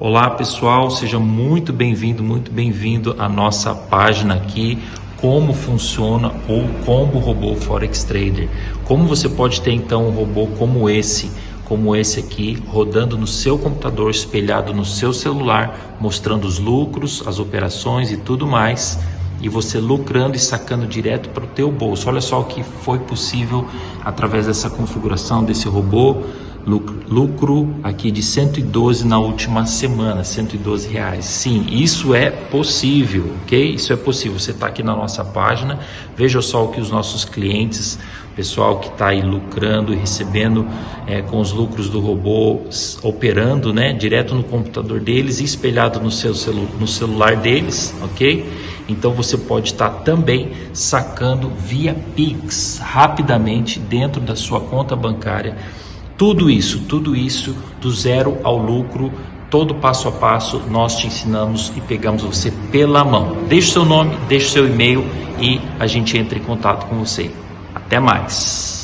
Olá pessoal, seja muito bem-vindo, muito bem-vindo à nossa página aqui, como funciona o Combo Robô Forex Trader. Como você pode ter então um robô como esse, como esse aqui, rodando no seu computador, espelhado no seu celular, mostrando os lucros, as operações e tudo mais, e você lucrando e sacando direto para o teu bolso. Olha só o que foi possível através dessa configuração desse robô lucro aqui de 112 na última semana, 112 reais. Sim, isso é possível, ok? Isso é possível. Você está aqui na nossa página, veja só o que os nossos clientes, pessoal que está aí lucrando e recebendo é, com os lucros do robô, operando, né, direto no computador deles e espelhado no seu celu no celular deles, ok? Então você pode estar tá também sacando via Pix rapidamente dentro da sua conta bancária tudo isso, tudo isso do zero ao lucro, todo passo a passo nós te ensinamos e pegamos você pela mão. Deixe seu nome, deixe seu e-mail e a gente entra em contato com você. Até mais.